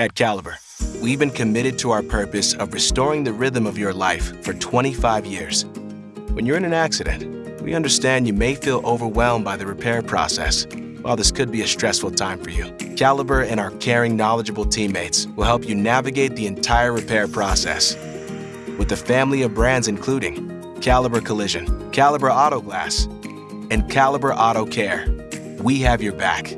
At Caliber, we've been committed to our purpose of restoring the rhythm of your life for 25 years. When you're in an accident, we understand you may feel overwhelmed by the repair process. While this could be a stressful time for you, Caliber and our caring, knowledgeable teammates will help you navigate the entire repair process. With a family of brands including Caliber Collision, Caliber Auto Glass, and Caliber Auto Care, we have your back